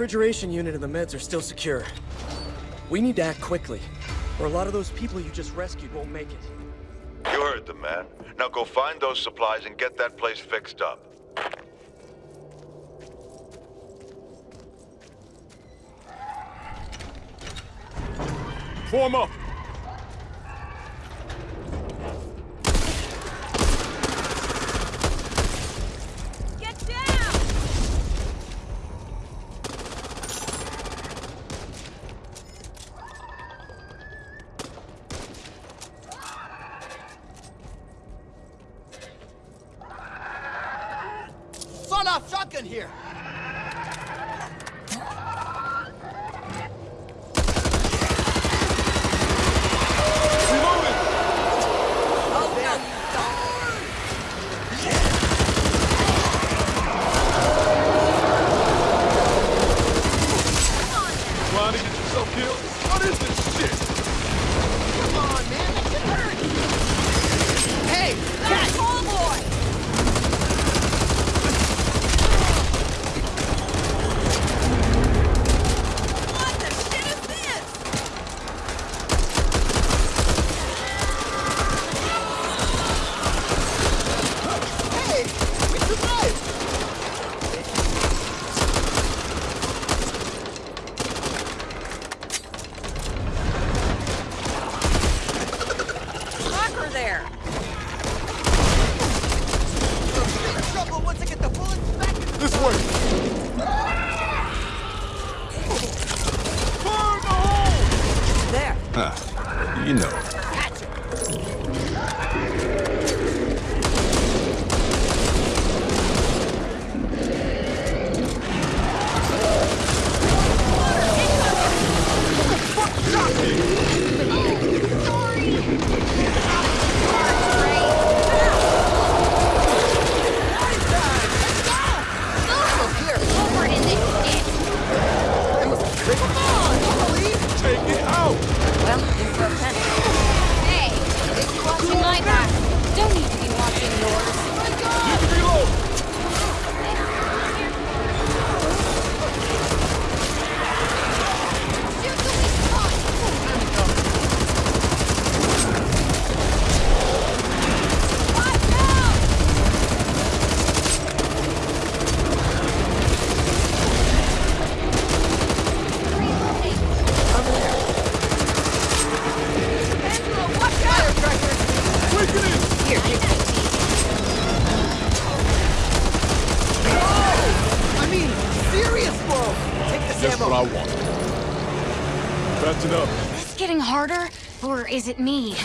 refrigeration unit and the meds are still secure. We need to act quickly, or a lot of those people you just rescued won't make it. You heard them, man. Now go find those supplies and get that place fixed up. Form up! Just what I want. Patch it up. Is this getting harder, or is it me?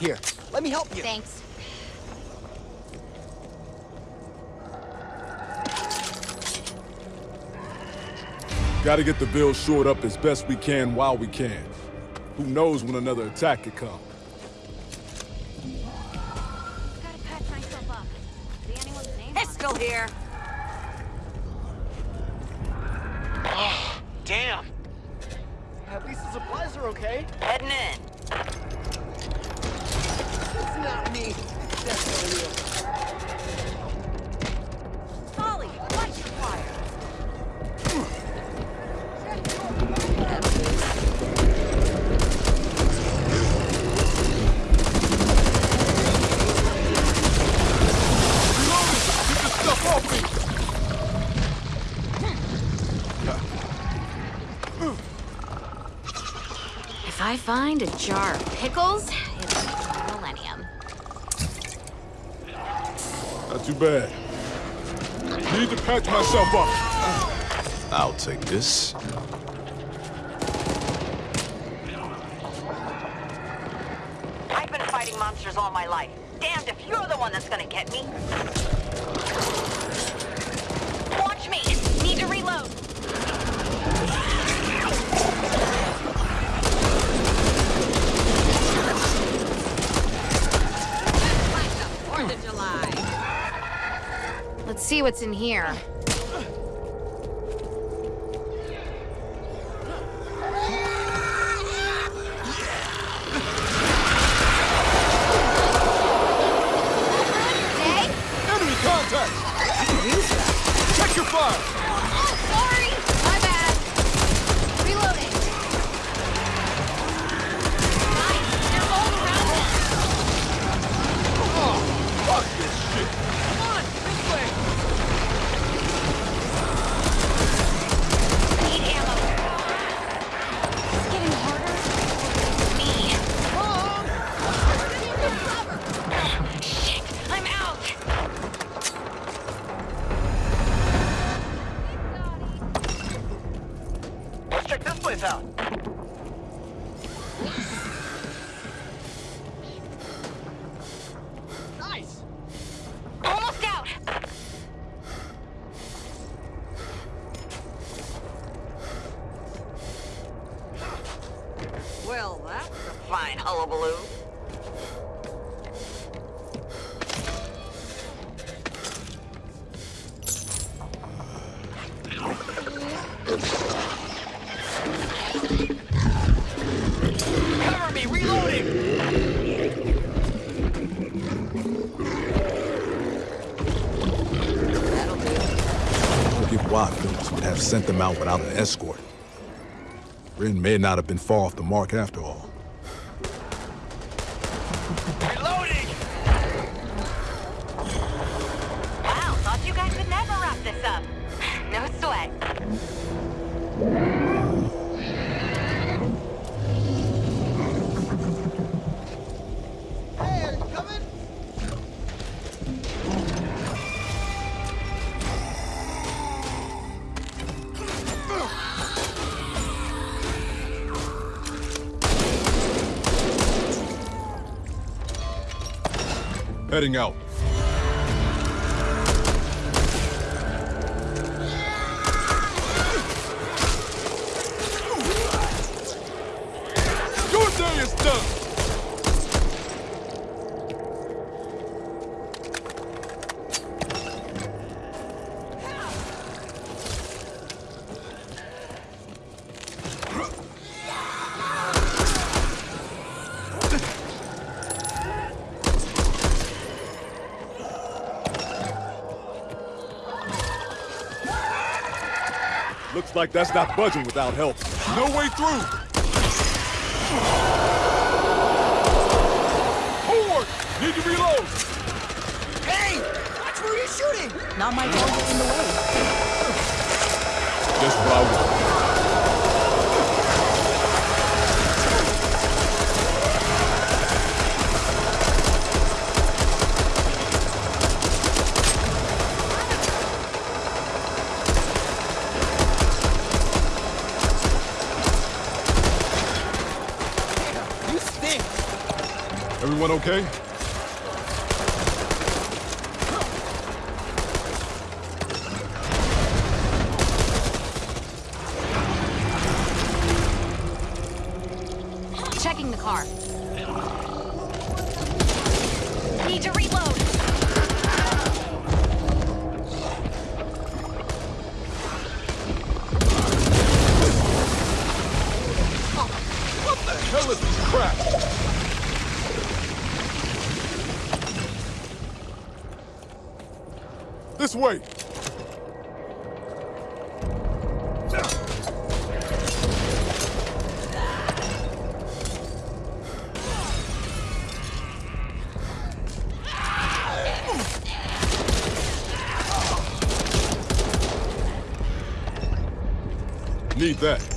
Here, let me help you. Thanks. Gotta get the bill shored up as best we can while we can. Who knows when another attack could come. Gotta patch myself up. See anyone's name It's still here. Oh, damn! At least the supplies are okay. Heading in. It's not me. It's definitely you. I find a jar of pickles, it'll a millennium. Not too bad. Need to patch myself up. I'll take this. See what's in here. Forget why Phillips would have sent them out without an escort. Ren may not have been far off the mark after all. Heading out. Looks like that's not budging without help. No way through! Forward! Need to reload! Hey, watch where you're shooting. Not my target in the way. Just what I want. Everyone okay? This way! Need that.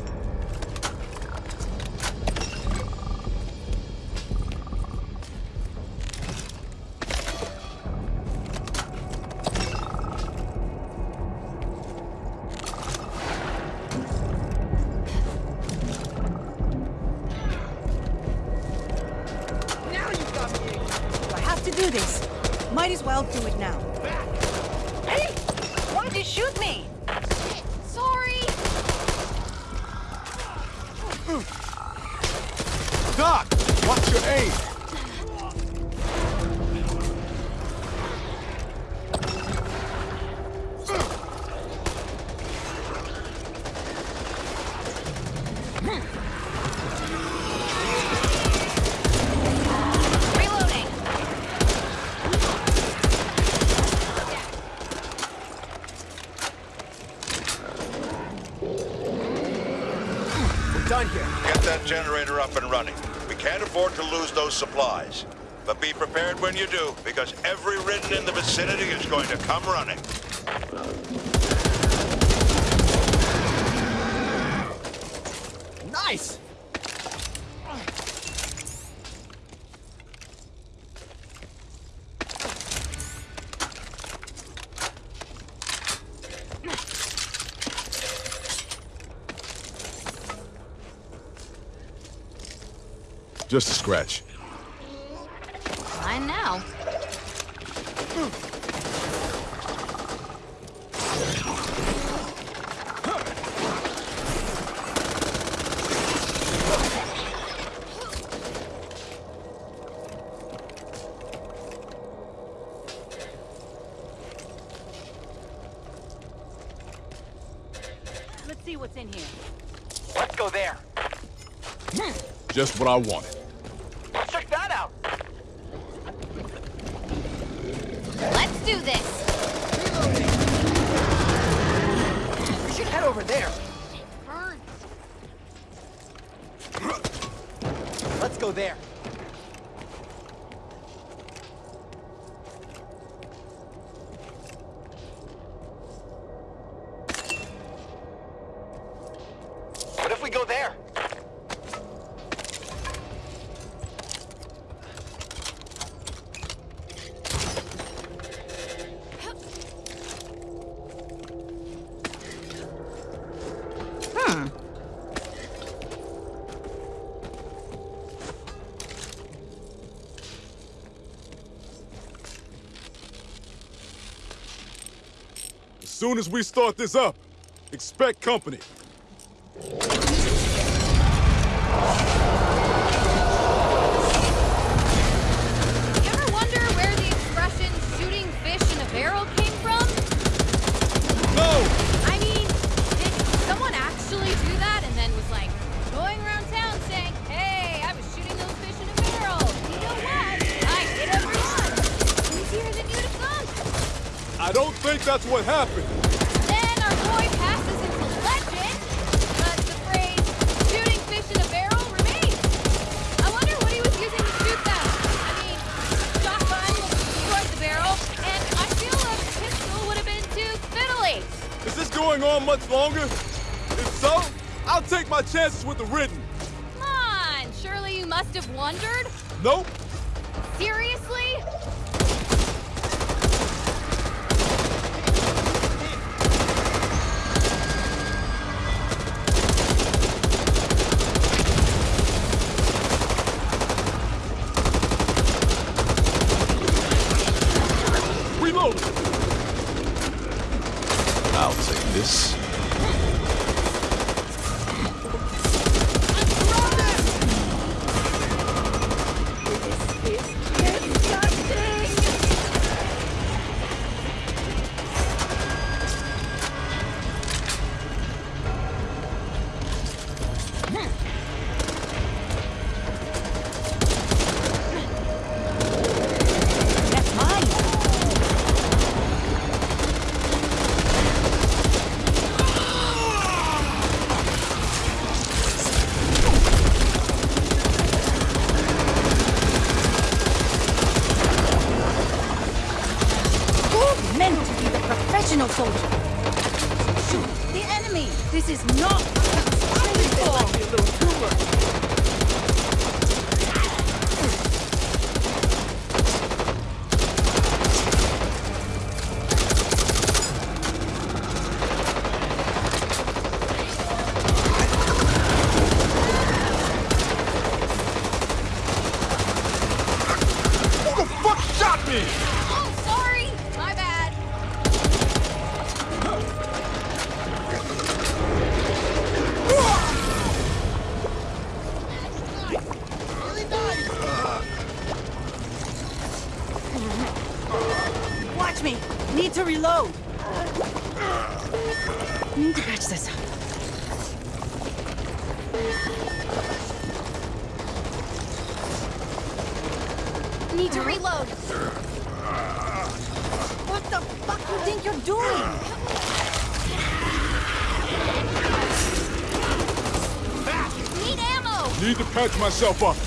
Might as well do it now. Hey, why'd you shoot me? Sorry. Doc! Watch your aim! Reloading. And running. We can't afford to lose those supplies. But be prepared when you do, because every ridden in the vicinity is going to come running. Just a scratch. Mine now. Let's see what's in here. Let's go there. Just what I wanted. Check that out. Let's do this! We should head over there. Soon as we start this up, expect company. I don't think that's what happened. Then our boy passes into legend, but the phrase shooting fish in a barrel remains. I wonder what he was using to shoot them. I mean, shotgun destroyed the barrel, and I feel a pistol would have been too fiddly. Is this going on much longer? If so, I'll take my chances with the ridden. Come on, surely you must have wondered? Nope. Seriously? This is not baseball. Who Need to patch myself up.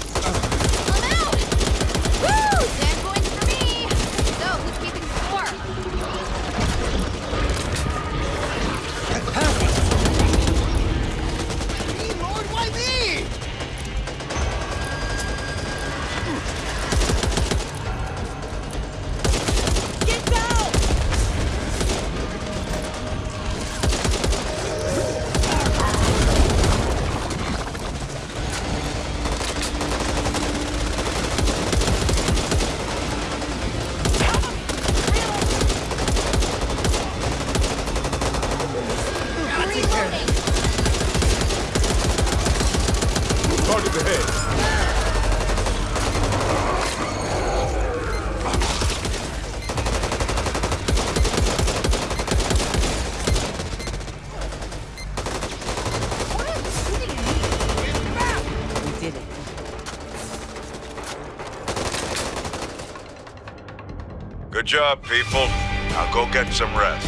Good job, people. Now go get some rest.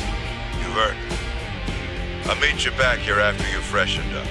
You've earned it. I'll meet you back here after you've freshened up.